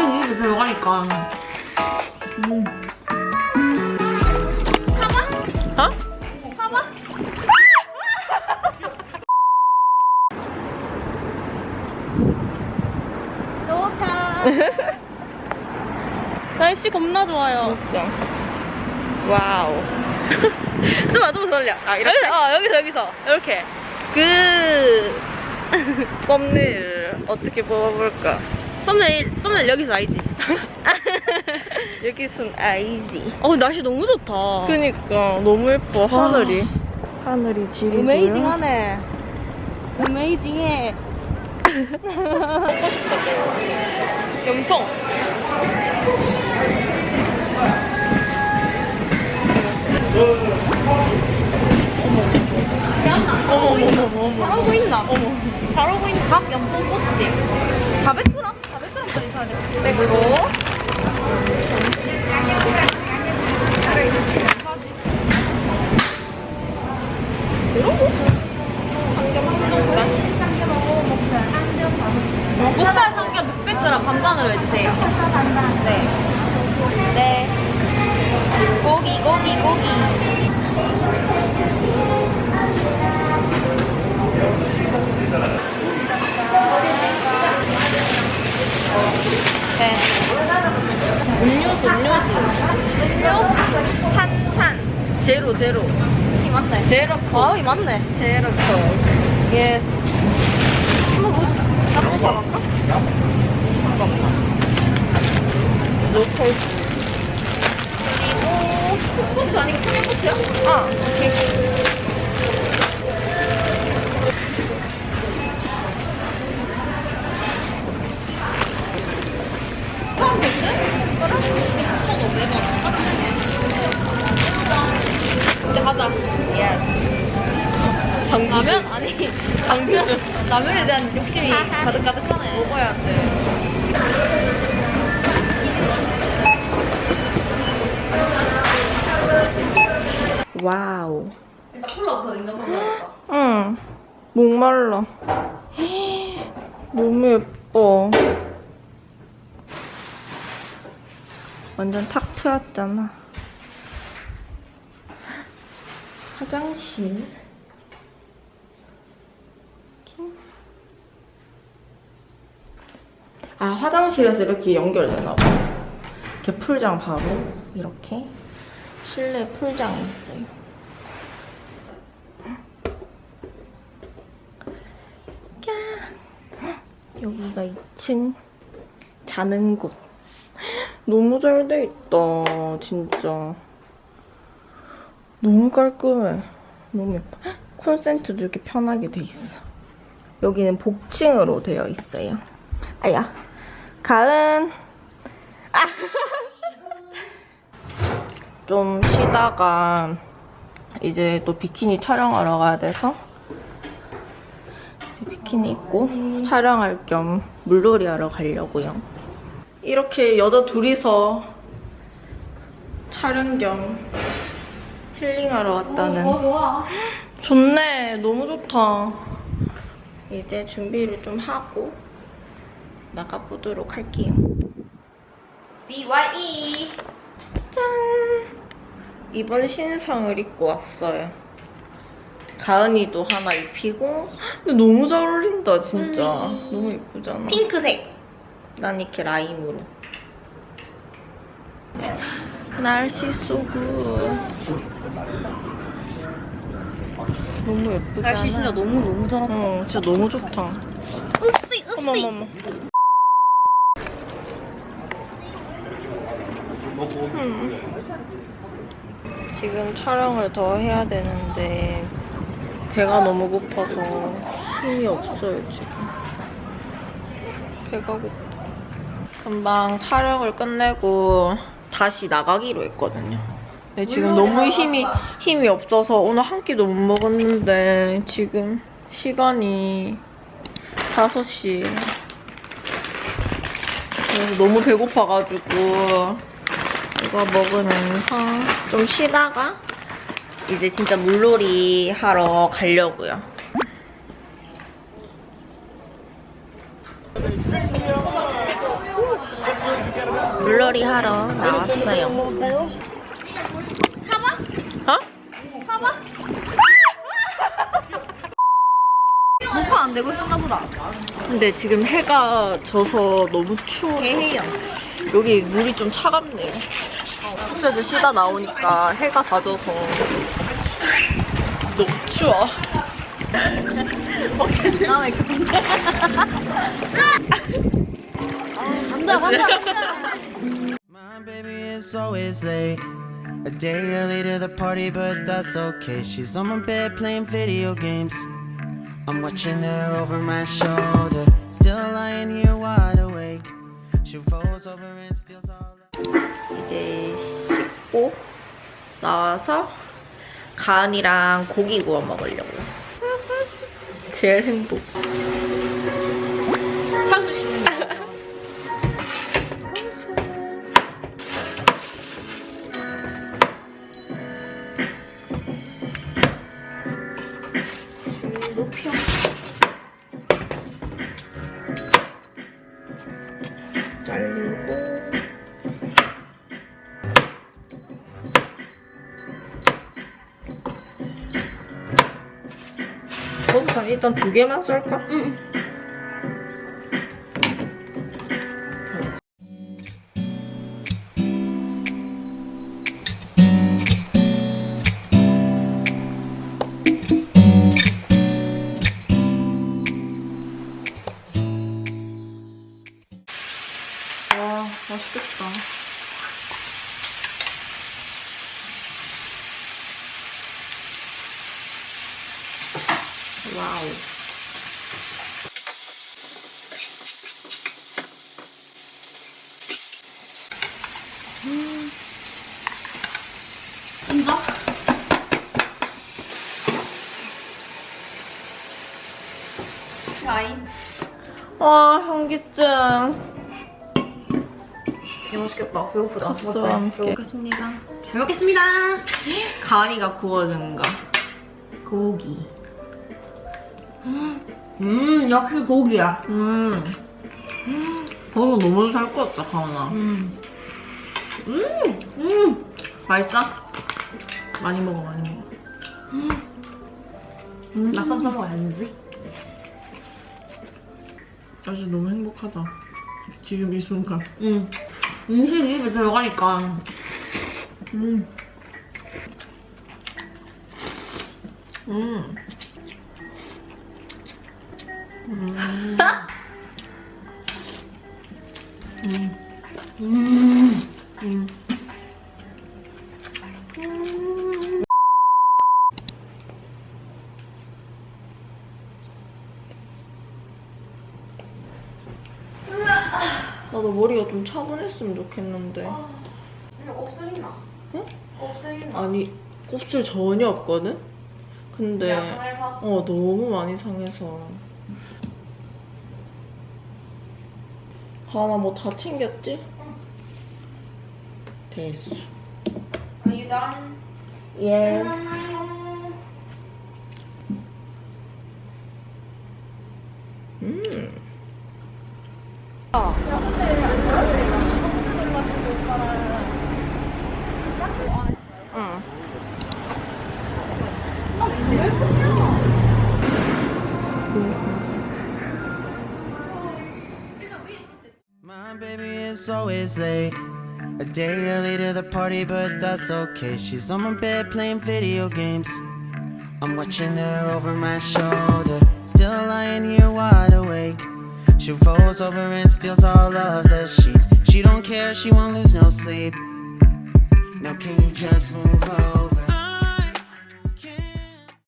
은근히 입에 들어가니까. 음. 어? 도착. 날씨 겁나 좋아요. 진짜. 와우. 좀만 좀만 더 올려. 아 이렇게. 어 여기서 여기서 이렇게 그 썸네일 어떻게 뽑아볼까? 썸네일 썸네일 여기서 알지? 여기선 아이지. 어 날씨 너무 좋다. 그니까 너무 예뻐 하늘이. 하늘이 지리고요. 어메이징하네. 어메이징해. 염통. 어머 어머 어머 어머. 잘하고 있나? 어머. 잘하고 있나? 각 염통 꼬치. 400g? 400g짜리 사야 돼. 백으로. 목살 삼겹 600g 반반으로 해주세요. 네. 네. 고기, 고기, 고기. 네. 음료수 음료수. 음료수, 탄산. 제로 제로. 이 맞네. 제로 아, 이 맞네. 제로 컵. yes. 한번 뭐, 잡고 가볼까? 로컬. 그리고 꽃이 아니고 청양고추야? 아 오케이. 포함 됐지? 그럼 2,500원. 이제 가자. 방금 라면? 아니, 라면, 라면에 대한 욕심이 가득가득하네. 먹어야 돼. 와우. 일단 콜라부터 냉장고에? 응. 목말라. 너무 예뻐. 완전 탁 트였잖아. 화장실. 이렇게. 아, 화장실에서 이렇게 연결되나 봐. 이렇게 풀장 바로 이렇게 실내 풀장이 있어요. 여기가 2층 자는 곳. 너무 잘 돼 있다, 진짜. 너무 깔끔해. 너무 예뻐. 콘센트도 이렇게 편하게 돼 있어. 여기는 복층으로 되어 있어요. 아야. 가은. 아. 좀 쉬다가 이제 또 비키니 촬영하러 가야 돼서 이제 비키니 입고 촬영할 겸 물놀이 하러 가려고요. 이렇게 여자 둘이서 촬영 겸 힐링하러 왔다는. 어, 좋아. 좋네. 너무 좋다. 이제 준비를 좀 하고 나가보도록 할게요. BYE. 짠! 이번 신상을 입고 왔어요. 가은이도 하나 입히고 근데 너무 잘 어울린다 진짜. 음. 너무 예쁘잖아. 핑크색. 난 이렇게 라임으로. 날씨 쏘고 너무 예쁘잖아. 날씨 진짜 너무 너무 잘한다. 응, 진짜 너무 좋다. 읍시, 어머 읍시. 어머 어머. 음. 지금 촬영을 더 해야 되는데 배가 너무 고파서 힘이 없어요 지금. 배가 고파. 금방 촬영을 끝내고 다시 나가기로 했거든요. 근데 지금 너무 힘이 힘이 없어서 오늘 한 끼도 못 먹었는데 지금 시간이 5시. 그래서 너무 배고파가지고 이거 먹으면서 좀 쉬다가 이제 진짜 물놀이 하러 가려고요. 물놀이 하러 나왔어요. 사봐? 어? 사봐? 녹화 안 되고 있었나 보다. 근데 지금 해가 져서 너무 추워. 개해요. 여기 물이 좀 차갑네요. 숙제도 쉬다 나오니까 해가 다 져서 너무 추워. 다음에 그 간다 간다 간다. My baby is always late. A day early to the party, but that's okay. She's on my bed playing video games. I'm watching her over my shoulder. Still lying here wide awake. 이제 씻고 나와서 간이랑 고기 구워 먹으려고. 제일 행복. 상수 거기서 일단 두 개만 썰까? 응. 와, 맛있겠다. 와우. 인정? 자인. 와, 현기증. 개 맛있겠다. 배고프다. 국수와 함께. 먹겠습니다. 잘 먹겠습니다. 가니가 구워준 거. 고기. 음, 역시 고기야. 음. 버섯 너무 살것 같다, 가은아. 음. 음. 맛있어? 많이 먹어, 많이 먹어. 음. 낙삼 써먹어야지. 아주 너무 행복하다. 지금 이 순간. 음. 음식이 입에 들어가니까. 음. 음. 음. 음. 음. 음. 나도 머리가 좀 차분했으면 좋겠는데. 곱슬 있나? 응? 곱슬 있나? 아니, 곱슬 전혀 없거든? 근데? 어, 너무 많이 상해서. 하나 뭐 다 챙겼지? 됐어. Are you done? 예. 음. Always late. A day early to the party, but that's okay. She's on my bed playing video games. I'm watching her over my shoulder. Still lying here wide awake. She rolls over and steals all of the sheets. She don't care, she won't lose no sleep. Now can you just move over?